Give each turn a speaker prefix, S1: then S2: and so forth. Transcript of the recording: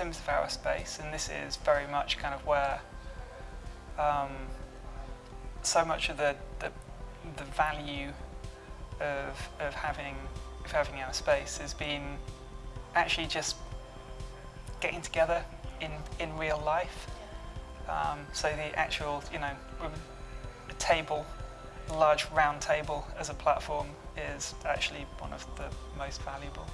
S1: of our space, and this is very much kind of where um, so much of the, the, the value of, of having of having our space has been actually just getting together in, in real life. Um, so the actual, you know, a table, a large round table as a platform is actually one of the most valuable.